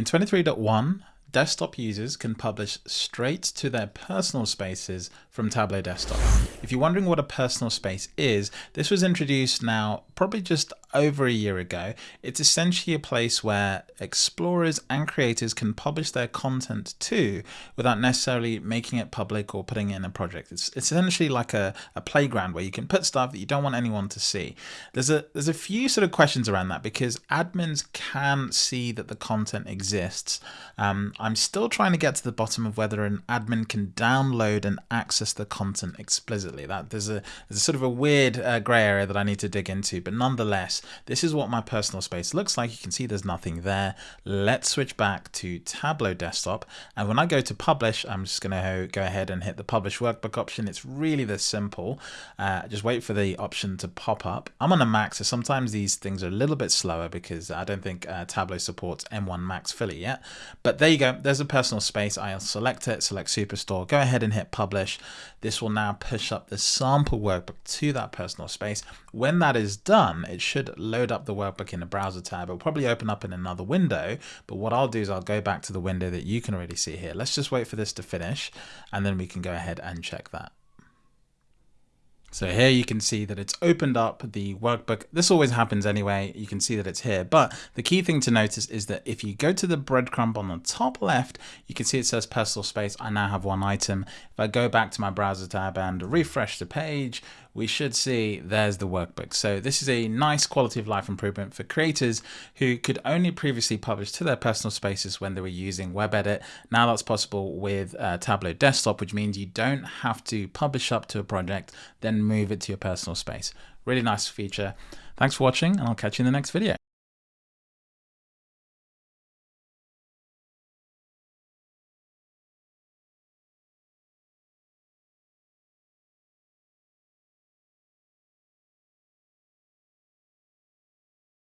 In 23.1, desktop users can publish straight to their personal spaces from Tableau Desktop. If you're wondering what a personal space is, this was introduced now probably just over a year ago. It's essentially a place where explorers and creators can publish their content to without necessarily making it public or putting it in a project. It's, it's essentially like a, a playground where you can put stuff that you don't want anyone to see. There's a there's a few sort of questions around that because admins can see that the content exists. Um, I'm still trying to get to the bottom of whether an admin can download and access the content explicitly. That there's a there's a sort of a weird uh, gray area that I need to dig into, but nonetheless, this is what my personal space looks like. You can see there's nothing there. Let's switch back to Tableau Desktop, and when I go to publish, I'm just going to go ahead and hit the publish workbook option. It's really this simple. Uh, just wait for the option to pop up. I'm on a Mac, so sometimes these things are a little bit slower because I don't think uh, Tableau supports M1 Max fully yet. But there you go. There's a personal space. I'll select it, select Superstore, go ahead and hit publish. This will now push up the sample workbook to that personal space. When that is done, it should load up the workbook in a browser tab. It'll probably open up in another window, but what I'll do is I'll go back to the window that you can already see here. Let's just wait for this to finish and then we can go ahead and check that. So here you can see that it's opened up the workbook. This always happens anyway. You can see that it's here. But the key thing to notice is that if you go to the breadcrumb on the top left, you can see it says personal space. I now have one item. If I go back to my browser tab and refresh the page, we should see there's the workbook. So this is a nice quality of life improvement for creators who could only previously publish to their personal spaces when they were using WebEdit. Now that's possible with uh, Tableau Desktop, which means you don't have to publish up to a project, then move it to your personal space. Really nice feature. Thanks for watching and I'll catch you in the next video.